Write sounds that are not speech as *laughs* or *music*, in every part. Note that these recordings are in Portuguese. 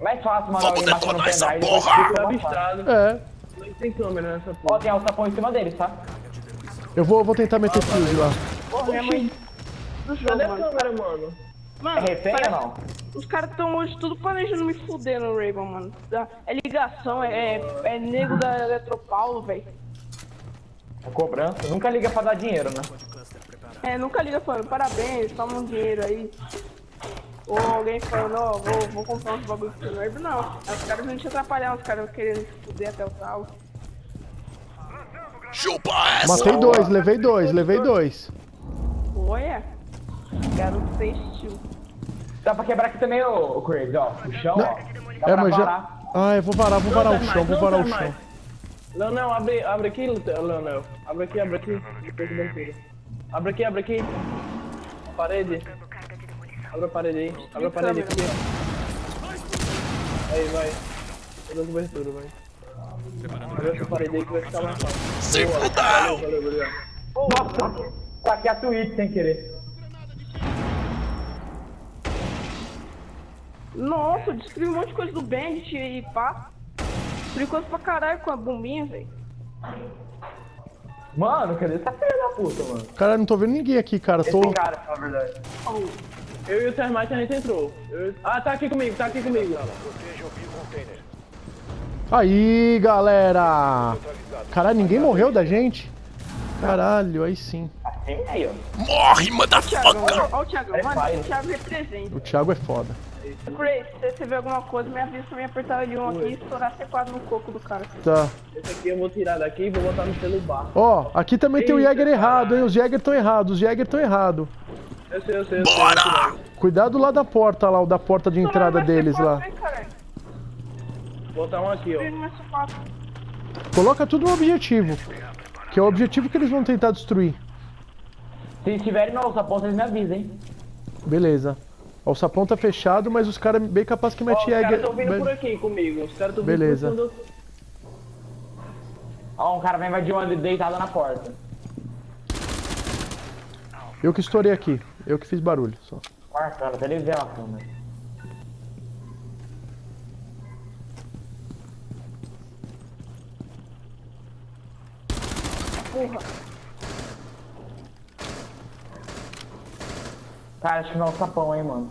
Mais fácil mandar alguém baixar no detonar essa pendrive. porra! Fui fica avistado. É. Tem câmera nessa Ó, porra. tem alçapão em cima deles, tá? Eu vou, vou tentar meter fuse lá. Porra, minha mãe Cadê a câmera, mano? É Mano, refém ou não? os caras tão hoje tudo planejando me fuder no Raven, mano. É ligação, é, é, é nego da Eletropaulo, velho. É cobrança. Nunca liga pra dar dinheiro, né? É, nunca liga falando, parabéns, toma um dinheiro aí. Ou alguém falando, ó, vou, vou comprar uns bagulho pro Raven. Não, os caras vão te atrapalhar, os caras querendo se fuder até o tal. Chupa essa! Matei dois, levei dois, levei dois. Olha, garoto festil. Dá pra quebrar aqui também, ô, ô Craig, ó. O chão, ó. Dá É, mas parar. já. Ah, eu vou varar, vou varar o chão, vou varar o chão. Leonel, abre, abre aqui, Leonel. Abre aqui, abre aqui. Abre aqui, abre aqui. Parede. Abre a parede aí. Abre a parede aqui. Aí, vai. Tô dando cobertura, vai. Abre essa parede aí que vai ficar mais fácil. Se valeu. Nossa! Saquei a Twitch sem querer. Nossa, destruiu um monte de coisa do Bandit e pá. Destruiu coisa pra caralho com a bombinha, velho. Mano, cadê essa filha da puta, mano? Cara, não tô vendo ninguém aqui, cara. Tô. Esse cara, na verdade. Eu e o Termite a gente entrou. Eu- Ah, tá aqui comigo, tá aqui comigo. Aí, galera! Caralho, ninguém morreu da gente? Caralho, aí sim. Assim aí, ó. Morre, motherfucker! ó o Thiagão, É mano, o Thiago representa. O Thiago é foda. Crazy, se você ver alguma coisa, me avisa pra me apertar de um aqui e estourar C4 no coco do cara. Tá. Esse aqui eu vou tirar daqui e vou botar no celular. Ó, aqui também tem o Eita, Jäger errado, hein? Os Jäger estão errados, os Jäger estão errados. Eu sei, eu sei, eu sei. Bora! Cuidado lá da porta, lá, o da porta de entrada deles lá. Vou botar um aqui, ó. Coloca tudo no objetivo. Que é o objetivo que eles vão tentar destruir. Se estiverem no alçapão, vocês me avisam, hein? Beleza. Ó, o sapão tá fechado, mas os caras bem capaz que mete os caras estão vindo por aqui comigo. Os caras estão vindo Beleza. Ó, um cara vai invadir uma deitada na porta. Eu que estourei aqui. Eu que fiz barulho só. Marcando, até ele ver a câmera. Porra. Cara, acho que não é o sapão, hein, mano.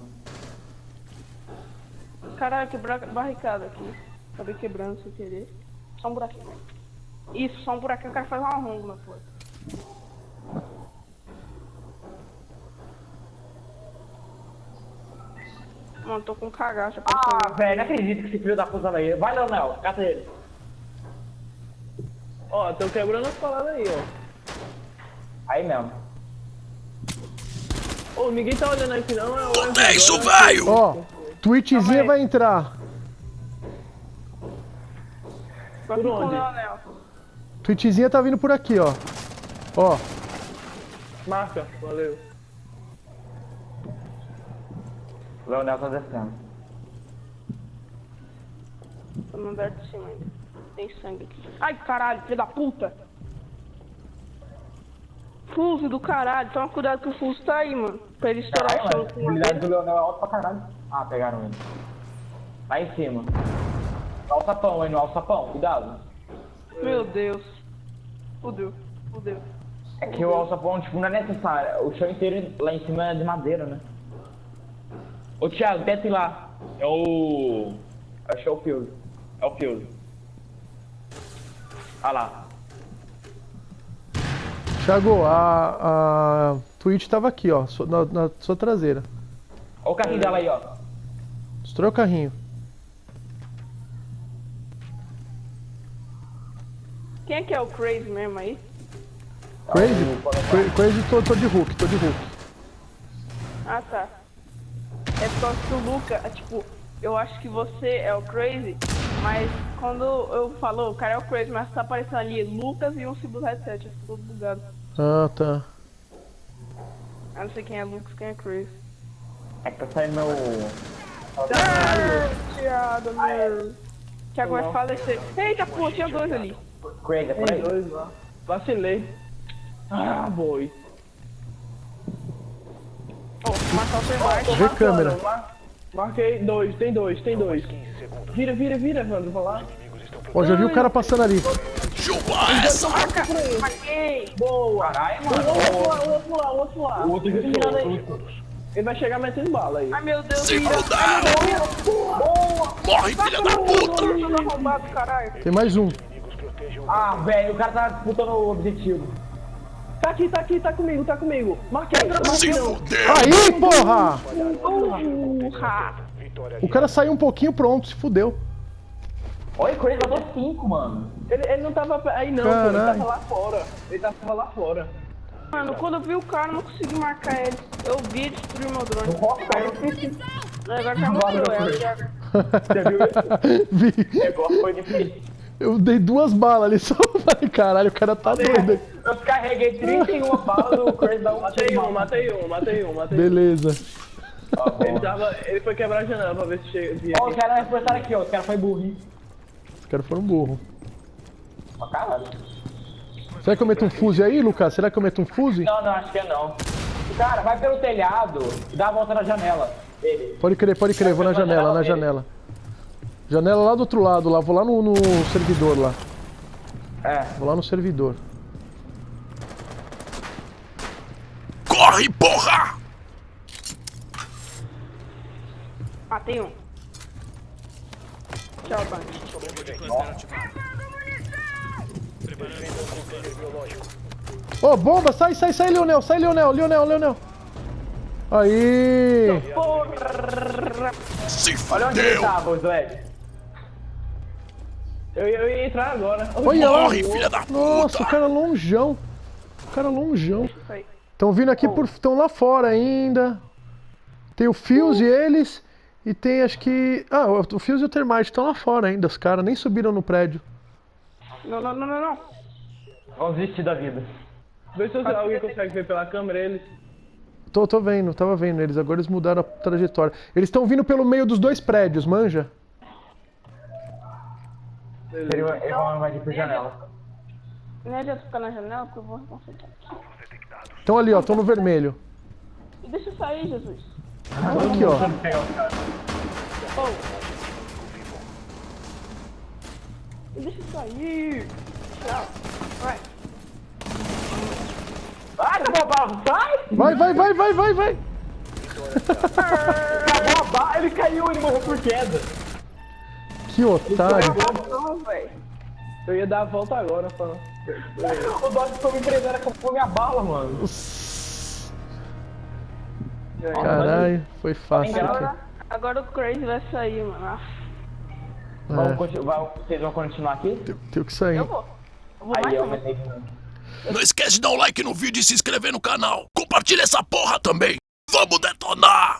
Caralho, quebrar barricada aqui. Acabei quebrando sem querer. Só um buraquinho. Isso, só um buraquinho, o cara faz um arrongo na porta. Mano, tô com cagaça pra Ah, velho, não acredito que esse filho da puta vai. Vai, Leonel, cata ele. Ó, estão quebrando as paradas aí, ó. Aí mesmo. Ô, ninguém tá olhando aqui não, é o Onde é isso, velho? Ó, Twitchzinha vai entrar. Só por onde? Twitchzinha tá vindo por aqui, ó. Ó, Marca, valeu. Leonel tá descendo. Tô no andar de cima ainda. Tem sangue aqui. Ai, caralho, filho da puta! Fuso do caralho, toma cuidado que o Fuso tá aí, mano. Pra ele estourar o Caralho, chão a habilidade do Leonel é alta pra caralho. Ah, pegaram ele. Lá em cima. No alçapão, aí no alçapão, cuidado. Meu Deus. Fudeu, fudeu. É que o alçapão, tipo, não é necessário. O chão inteiro lá em cima é de madeira, né? Ô, Thiago, desce lá. É o... Acho que é o Field. É o Field. Ah lá. Thiago, a, a Twitch tava aqui, ó, na, na sua traseira. Olha o carrinho dela aí, ó. Destrói o carrinho. Quem é que é o Crazy mesmo aí? Crazy? Cra- Crazy, tô, tô de Hulk, tô de Hulk. Ah, tá. É por causa que o Luca, é, tipo, eu acho que você é o Crazy, mas quando eu falo, o cara é o Crazy, mas tá aparecendo ali Lucas e um símbolo headset, eu fico todo bugado. Ah, tá. Eu não sei quem é Lucas, quem é Crazy. É que tá saindo meu... Ah, Thiago, meu. Thiago vai falecer. Eita, pô, tinha dois ali. Craig, é por aí. dois lá. Vacilei. Ah, boi. Ó, matar o Termite. Vê câmera. Mano, mar- Marquei dois, tem dois, tem dois. Vira, vira, vira, Evandro, vai lá. Ó, já vi o cara passando ali. Chupa essa! Marquei! Boa! Caralho, O mano. outro lá, o outro lá, o outro lá. O outro aí. o outro. Ele vai chegar metendo bala aí. Ai meu Deus, Se vira! fuder! Morre, filha da puta! Tem mais um. Ah, velho, o cara tá disputando o objetivo. Tá aqui, tá aqui, tá comigo, tá comigo. Marquei, Se marquei não. fudeu! Aí, porra! Urra! O cara saiu um pouquinho, pronto, se fudeu. Olha, o Crazy matou 5, mano. Ele, ele não tava aí não, pô, ele Caralho. tava lá fora. Ele tava lá fora. Mano, quando eu vi o cara, eu não consegui marcar ele. Eu vi e destruí meu drone. Agora ela. já- Você viu isso? Vi. O negócio foi difícil. Eu dei duas balas ali *laughs* só. Falei, caralho, o cara tá doido. Eu carreguei 31 *laughs* balas do Crazy da Matei um, matei um, matei um, matei um. Beleza. Ele tava. Ele foi quebrar a janela pra ver se chega. Ó, os aqui. caras reforçaram aqui, ó. Os caras foi burro. Os caras foram burro. Pra caralho. Será que eu meto um fuse aí, Lucas? Será que eu meto um fuse? Não, não, acho que é não. Cara, vai pelo telhado e dá a volta na janela. Ele. Pode crer, pode crer, vou na janela, na janela. Janela lá do outro lado, lá, vou lá no, no servidor lá. É. Vou lá no servidor. Corre, porra! Matei um. Tchau, Bunch. Ô, bomba, sai, sai, sai, Leonel, sai, Leonel, Leonel, Leonel. Aí! Se Olha onde ele fudeu! tava, o Zwed. Eu, ia- eu ia entrar agora. Olha lá! Morre, filha da Nossa, o puta! cara longeão. O cara longeão. Estão vindo aqui por. Estão lá fora ainda. Tem o Fios e eles. E tem acho que. Ah, o Fios e o Termite estão lá fora ainda. Os caras nem subiram no prédio. Não, não, não, não, não. Vamos desistir da vida. Vê se alguém consegue ver pela câmera eles. Tô, tô vendo, tava vendo eles. Agora eles mudaram a trajetória. Eles estão vindo pelo meio dos dois prédios, manja? Eles eles vão invadir por janela. Não adianta ficar na janela, porque eu vou concentrar. Estão ali, ó, estão no vermelho. Deixa eu sair, Jesus. Aqui, ó. Oh. Deixa eu sair. Tchau. Vai. Sai! Vai, vai, vai, vai, vai, vai. Bala, *laughs* ele caiu, ele morreu por queda. Que otário. Eu ia dar a volta agora pra. O Dodge foi me prendendo, acabou minha bala, mano. Caralho, foi fácil. Agora, agora o Crazy vai sair, mano. Vamos É, vai- vocês vão continuar aqui? tem que sair. Eu vou. Eu vou Aí, que- Não esquece de dar um like no vídeo e se inscrever no canal. Compartilha essa porra também. Vamos detonar!